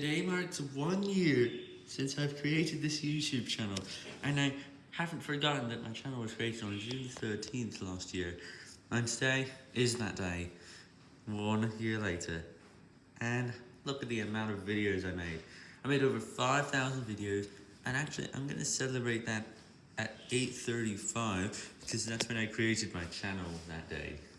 Today marks one year since I've created this YouTube channel, and I haven't forgotten that my channel was created on June 13th last year, and today is that day, one year later, and look at the amount of videos I made. I made over 5,000 videos, and actually I'm going to celebrate that at 8.35, because that's when I created my channel that day.